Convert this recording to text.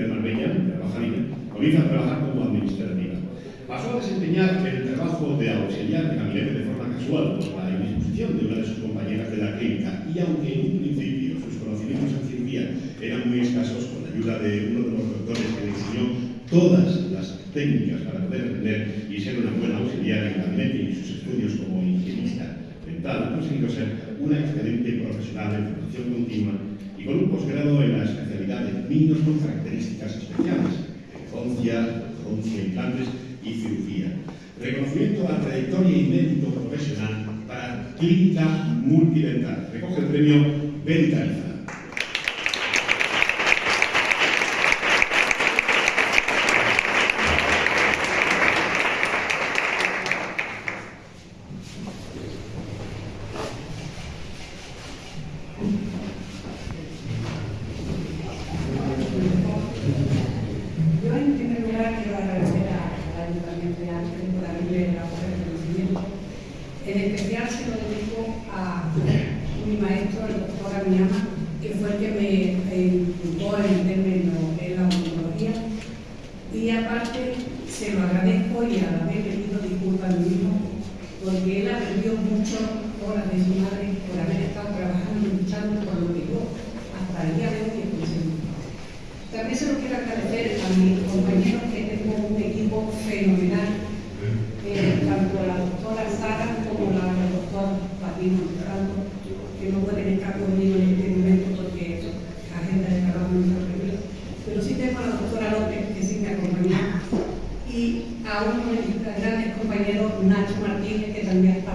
Marbella, de Bajalina, comienza a trabajar como administrativa. Pasó a desempeñar el trabajo de auxiliar de gabinete de forma casual por la indisposición de una de sus compañeras de la clínica y aunque en un principio sus conocimientos en cirugía eran muy escasos, con la ayuda de uno de los doctores que le enseñó todas las técnicas para poder atender y ser una buena auxiliar en el gabinete y sus estudios como higienista dental, ha conseguido ser una excelente profesional en formación continua y con un posgrado en niños con características especiales, infancia, pronuncia implantes y cirugía. Reconocimiento a la trayectoria y mérito profesional para clínica multidental. Recoge el premio Dentaliza. En especial se lo dedico a mi maestro, el doctor Amiama, que fue el que me inculcó en meterme en, en la odontología. Y aparte se lo agradezco y a la vez le pido disculpas a mi hijo, porque él aprendió mucho horas de su madre por haber estado trabajando y luchando por lo que yo hasta el día de hoy he. También se lo quiero agradecer a mis compañeros que tengo un equipo fenomenal, eh, tanto la como la doctora Patino Montalvo, que no pueden estar conmigo en este momento porque la agenda de trabajo no está prevista. Pero sí tengo a la doctora López, que sí me acompañó, y a uno de mis grandes compañeros, Nacho Martínez, que también está